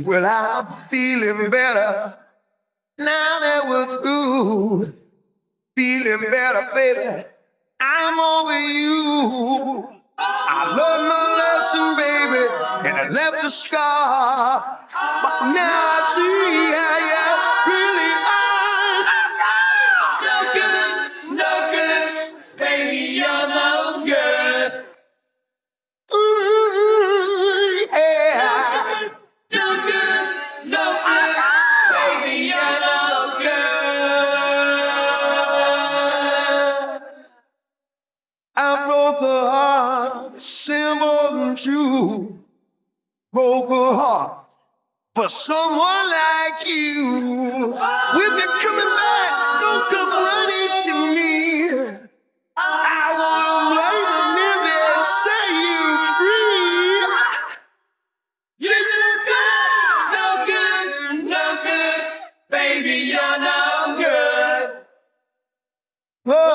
Well, I'm feeling better now that we're through. Feeling better, baby. I'm over you. I learned my lesson, baby, and I left a scar. But now I see how you really are. I broke the heart, simple and true. Broke a heart for someone like you. When you're coming back, don't come running to me. I wanna wait a minute, set you free. You're no good, no good, no good, baby, you're no good. Oh,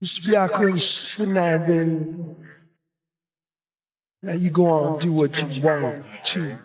Y'all couldn't spin that, baby. Now you go on and do what you want to.